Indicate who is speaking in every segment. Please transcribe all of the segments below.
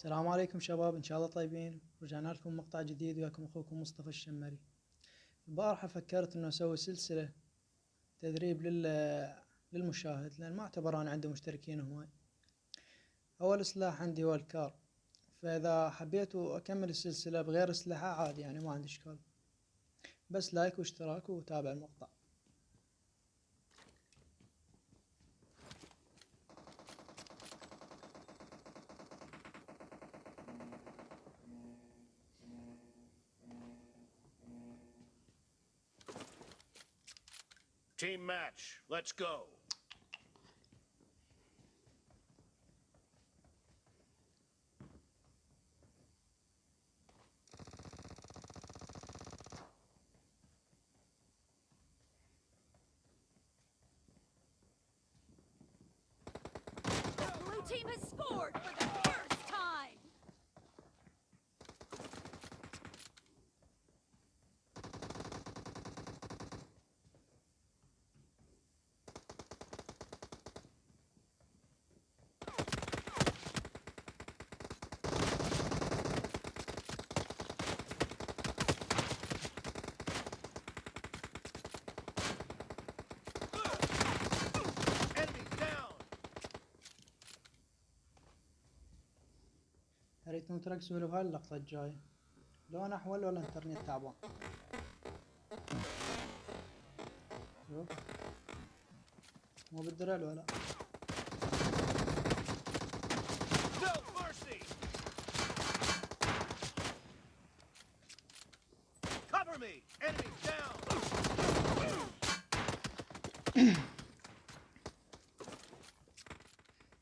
Speaker 1: السلام عليكم شباب إن شاء الله طيبين. رجعنا لكم مقطع جديد وياكم أخوكم مصطفى الشمري. البارحة فكرت إنه أسوي سلسلة تدريب لل للمشاهد لأن ما أعتبر أنا عندي مشتركين هواي. أول سلاح عندي هو الكار. فإذا حبيت أكمل السلسلة بغير اسلحة عادي يعني ما عندي إشكال. بس لايك واشتراك وتابع المقطع.
Speaker 2: Team match. Let's go.
Speaker 3: Blue team has scored
Speaker 1: خليتهم ترقصوا له هاللقطة الجاية. لون أحول ولا إنترنت تعبان. شوف. مو بالدرع ولا؟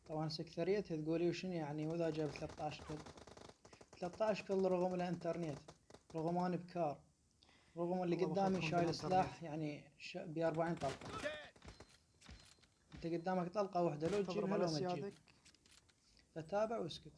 Speaker 1: طبعا سكثريتها تقولي وشنو يعني؟ وإذا جاب 13 كل 13 كل رغم الانترنت رغم رغمان بكار. رغم اللي قدامي شايل سلاح يعني ش... ب 40 طلقة. أنت قدامك طلقة واحدة لو
Speaker 4: تجيب
Speaker 1: لو ما تجيب.
Speaker 3: أتابع وأسكت.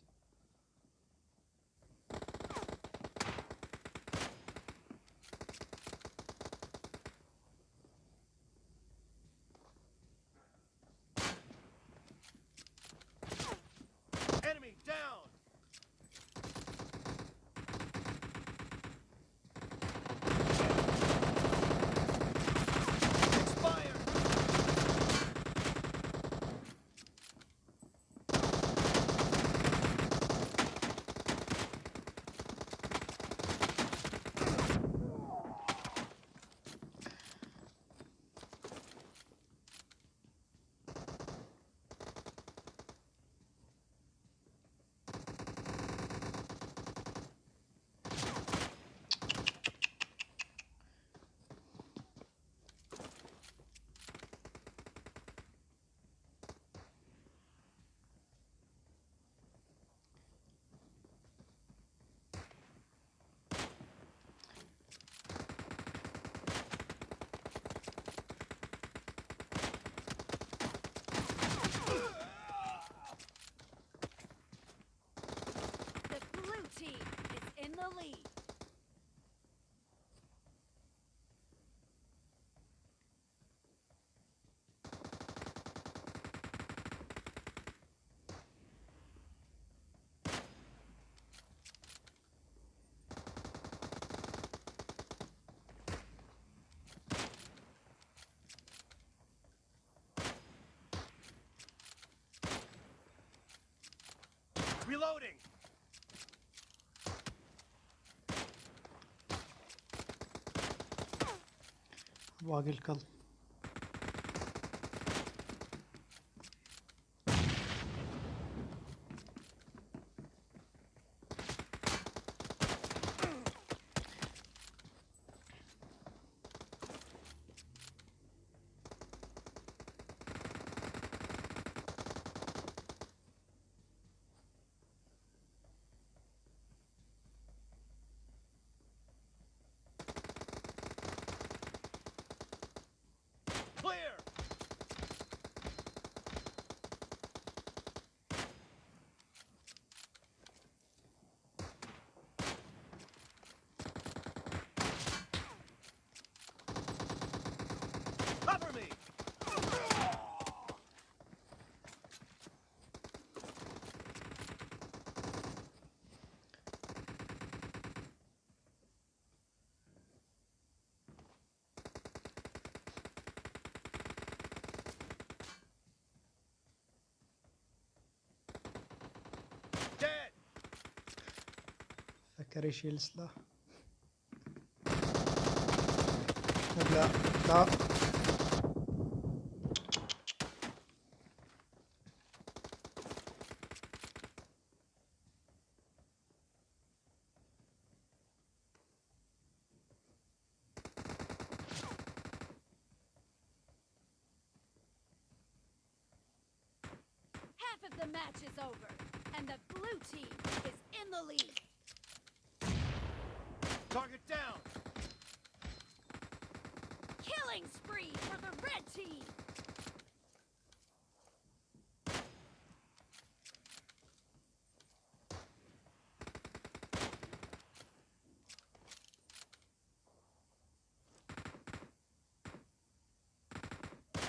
Speaker 2: Reloading.
Speaker 1: Bu agil kalın. carry shields da. Wala. Da.
Speaker 3: Half of the match is over, and the blue team is in the lead.
Speaker 2: Target down.
Speaker 3: Killing spree for the red team.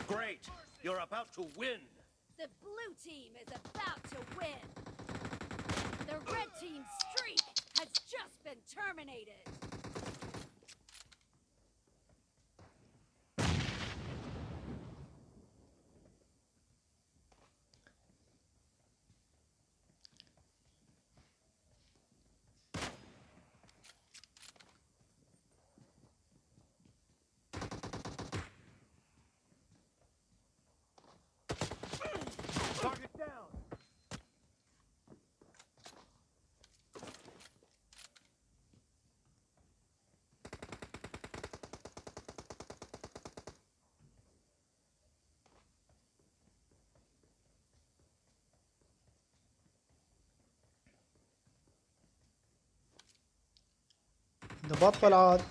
Speaker 2: Great. You're about to win.
Speaker 3: The blue team is about to win. The red team's has just been terminated.
Speaker 1: نبطل عاد.